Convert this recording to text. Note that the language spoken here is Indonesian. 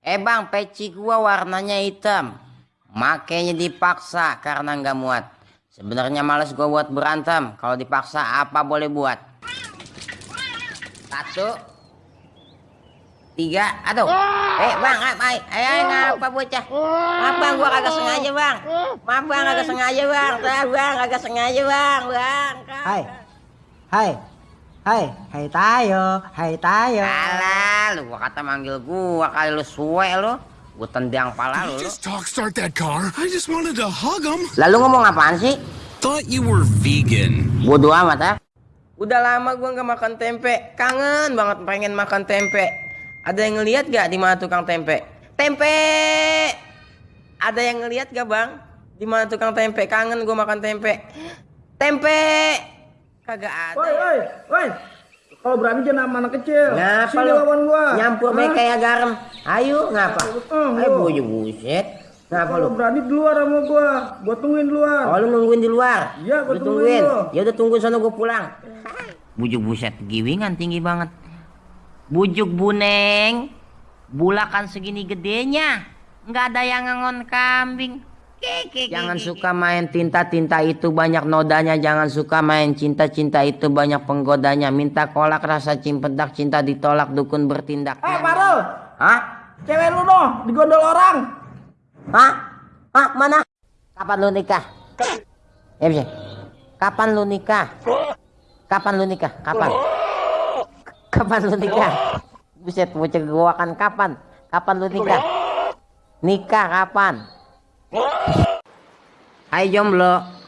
Eh bang, peci gua warnanya hitam. Makanya dipaksa karena nggak muat. Sebenarnya males gua buat berantem. Kalau dipaksa apa boleh buat? Satu, tiga, aduh. Eh bang, apa? Eh, eh ngapa bocah? Maaf bang, gua kagak sengaja bang. Maaf bang, kagak sengaja bang. Saya bang, kagak sengaja bang, bang. Hai. Hai. Hai, hai tayo, hai tayo. Alah, lu gua kata manggil gua kali lu suwe lu. Gua tendang pala lu. Just talk start that car. I just wanted to hug him. Lalu ngomong apaan sih? Thought you were vegan. Bodoh amat ah. Udah lama gua nggak makan tempe. Kangen banget pengen makan tempe. Ada yang ngeliat gak di mana tukang tempe? Tempe! Ada yang ngeliat gak bang? Di mana tukang tempe? Kangen gua makan tempe. Tempe! Kagak ada. Woi, woi, woi. Kalau berani jangan sama anak kecil. Ngapa Sini lu? lawan gua. Nyampur baik Hah? kayak garam. Ayo, ngapa? Hmm, Ayo, buju buset. Ngapa lu? Berani di luar sama gua. Gua tungguin di luar. Oh lu nungguin di luar? Iya, gua Lu tungguin. Ya udah tungguin sana gua pulang. Bujuk buset giwingan tinggi banget. Bujuk buneng. Bulakan segini gedenya. Nggak ada yang ngangon kambing. Jangan suka main tinta-tinta itu banyak nodanya. Jangan suka main cinta-cinta itu banyak penggodanya. Minta kolak rasa cimpedak cinta ditolak dukun bertindak. Eh, Parul. Hah? Cewek lu noh, digondol orang. Hah? Hah? Mana? Kapan lu nikah? Ya bisa. Kapan lu nikah? Kapan lu nikah? Kapan? Kapan lu nikah? Buset, bocah gua kan kapan? Kapan lu nikah? Nikah kapan? Hai jomblo,